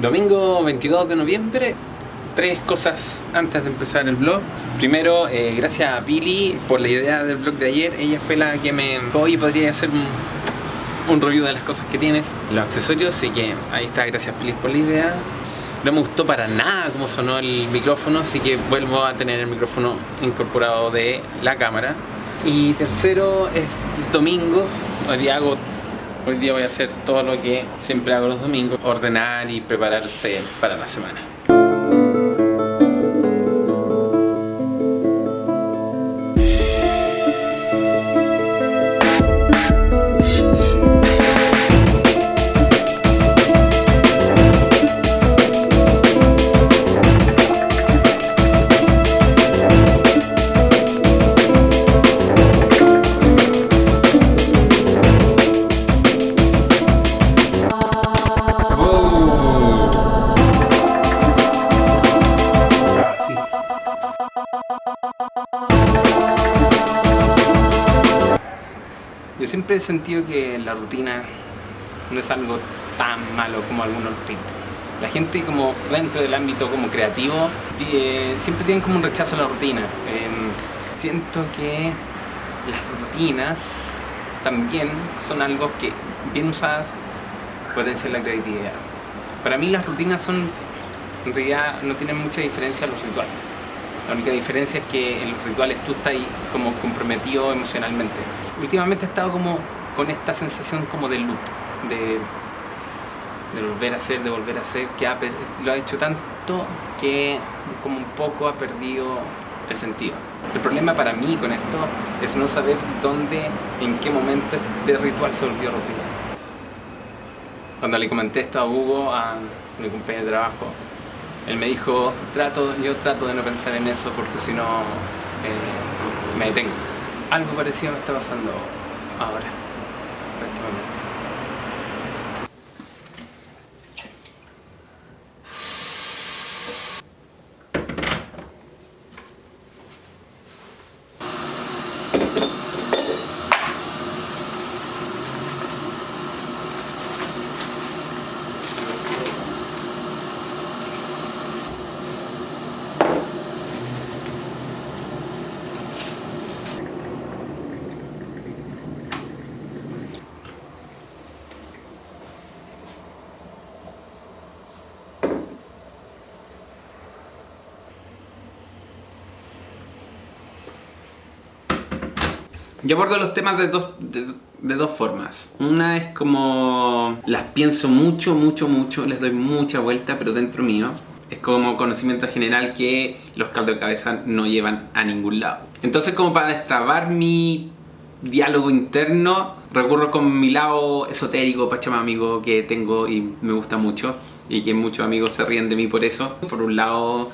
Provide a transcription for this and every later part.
Domingo 22 de noviembre, tres cosas antes de empezar el vlog. Primero, eh, gracias a Pili por la idea del vlog de ayer. Ella fue la que me oye, podría hacer un, un review de las cosas que tienes, los accesorios, así que ahí está, gracias Pili por la idea. No me gustó para nada cómo sonó el micrófono, así que vuelvo a tener el micrófono incorporado de la cámara. Y tercero, es domingo, hoy día hago Hoy día voy a hacer todo lo que siempre hago los domingos, ordenar y prepararse para la semana. Siempre he sentido que la rutina no es algo tan malo como algunos pintan. La gente como dentro del ámbito como creativo eh, siempre tienen como un rechazo a la rutina. Eh, siento que las rutinas también son algo que bien usadas ser la creatividad. Para mí las rutinas son, en realidad no tienen mucha diferencia a los rituales. La única diferencia es que en los rituales tú estás ahí como comprometido emocionalmente. Últimamente he estado como con esta sensación como de loop, de, volver a hacer, de volver a hacer, que lo ha hecho tanto que como un poco ha perdido el sentido. El problema para mí con esto es no saber dónde, en qué momento este ritual se volvió rutina. Cuando le comenté esto a Hugo, a mi compañero de trabajo, él me dijo, trato, yo trato de no pensar en eso porque si no eh, me detengo. Algo parecido me está pasando ahora, en este momento. Yo abordo los temas de dos, de, dos formas. Una es como las pienso mucho, mucho, mucho, les doy mucha vuelta, pero dentro mío. Es como conocimiento general que los caldos de cabeza no llevan a ningún lado. Entonces como para destrabar mi diálogo interno, recurro con mi lado esotérico, pachamámico que tengo y me gusta mucho. Y que muchos amigos se ríen de mí por eso. Por un lado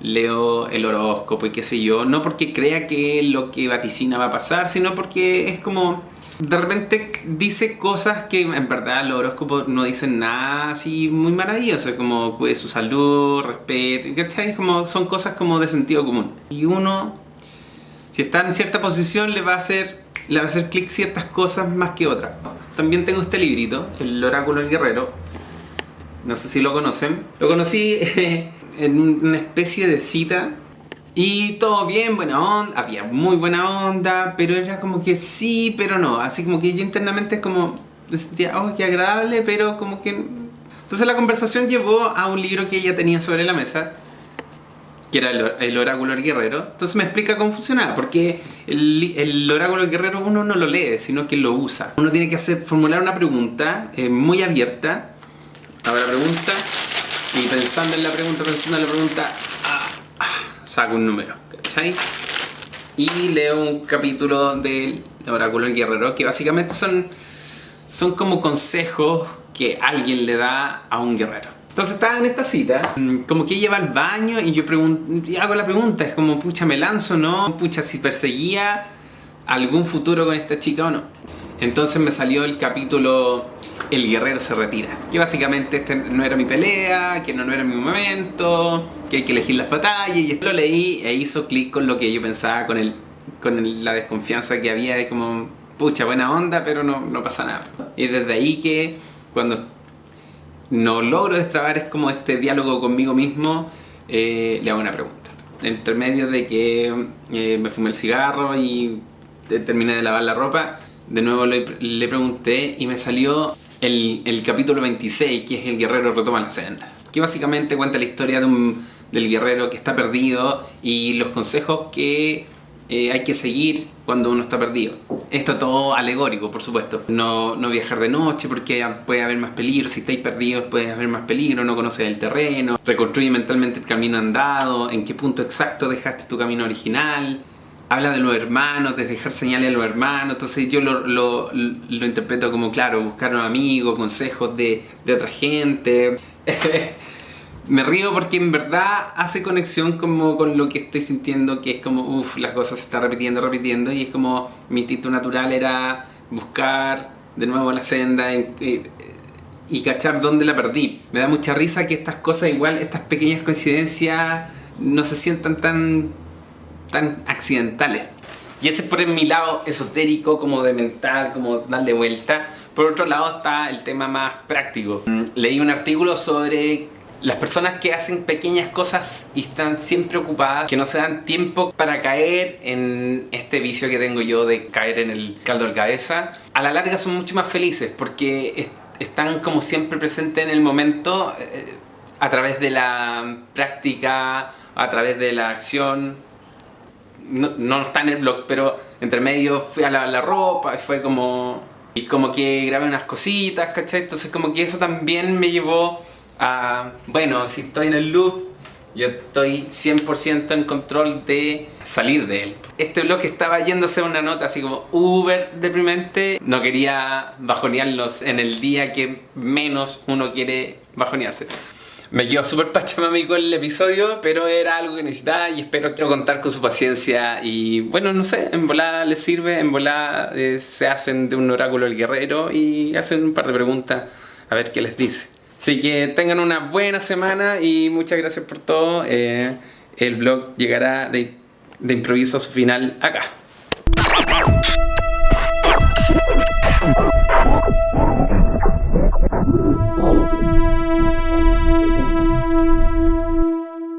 leo el horóscopo y qué sé yo, no porque crea que lo que vaticina va a pasar, sino porque es como... De repente dice cosas que en verdad los horóscopos no dicen nada así muy maravilloso, como cuide su salud, respeto, ¿cachai? Como, son cosas como de sentido común. Y uno, si está en cierta posición, le va a hacer, le va a hacer clic ciertas cosas más que otras. También tengo este librito, El Oráculo del Guerrero. No sé si lo conocen. Lo conocí en una especie de cita y todo bien, buena onda, había muy buena onda, pero era como que sí, pero no, así como que yo internamente como sentía, oh, qué agradable, pero como que... Entonces la conversación llevó a un libro que ella tenía sobre la mesa, que era el, Oráculo del Guerrero. Entonces me explica cómo funcionaba, porque el, el, Oráculo del Guerrero uno no lo lee, sino que lo usa. Uno tiene que hacer, formular una pregunta eh, muy abierta. Ahora pregunta y pensando en la pregunta, pensando en la pregunta, ah, ah, saco un número, ¿cachai? Y leo un capítulo del Oráculo del Guerrero, que básicamente son, son como consejos que alguien le da a un guerrero. Entonces estaba en esta cita, mm, como que ella va al baño y yo y hago la pregunta, es como, pucha, ¿me lanzo o no? Pucha, si perseguía algún futuro con esta chica o no. Entonces me salió el capítulo El guerrero se retira. Que básicamente este no era mi pelea, que no, no era mi momento, que hay que elegir las batallas. Y lo leí e hizo clic con lo que yo pensaba, con, el, con la desconfianza que había de como, pucha, buena onda, pero no, no pasa nada. Y desde ahí que cuando no logro destrabar es como este diálogo conmigo mismo, eh, le hago una pregunta. Entre medio de que eh, me fumé el cigarro y terminé de lavar la ropa, de nuevo le, le pregunté y me salió el, el, capítulo 26, que es El guerrero retoma la senda. Que básicamente cuenta la historia de un, del guerrero que está perdido y los consejos que eh, hay que seguir cuando uno está perdido. Esto todo alegórico, por supuesto. No, no, viajar de noche porque puede haber más peligro. Si estáis perdidos puede haber más peligro. No conoces el terreno. Reconstruye mentalmente el camino andado. En qué punto exacto dejaste tu camino original. Habla de los hermanos, de dejar señales a los hermanos. Entonces yo lo, lo, lo interpreto como, claro, buscar un amigo, consejos de, de otra gente. me río porque en verdad hace conexión como con lo que estoy sintiendo, que es como, uff, las cosas se están repitiendo, repitiendo, y es como mi instinto natural era buscar de nuevo la senda y cachar dónde la perdí. Me da mucha risa que estas cosas, igual, estas pequeñas coincidencias, no se sientan tan, tan accidentales. Y ese es por mi lado esotérico, como de mental, como darle vuelta. Por otro lado está el tema más práctico. Mm, leí un artículo sobre las personas que hacen pequeñas cosas y están siempre ocupadas, que no se dan tiempo para caer en este vicio que tengo yo de caer en el caldo de cabeza, a la larga son mucho más felices porque están como siempre presentes en el momento eh, a través de la práctica, a través de la acción. No, no está en el blog, pero entre medio fui a lavar la ropa y fue como... Y como que grabé unas cositas, ¿cachai? Entonces como que eso también me llevó bueno, si estoy en el loop, yo estoy 100% en control de salir de él. Este blog estaba yéndose a una nota así como uber deprimente. No quería bajonearlos en el día que menos uno quiere bajonearse. Me quedó súper pachamamico el episodio, pero era algo que necesitaba y espero quiero contar con su paciencia. Y bueno, no sé, en volada les sirve, en volada eh, se hacen de un oráculo el guerrero y hacen un par de preguntas a ver qué les dice. Así que tengan una buena semana y muchas gracias por todo. Eh, el blog llegará de, de improviso a su final acá.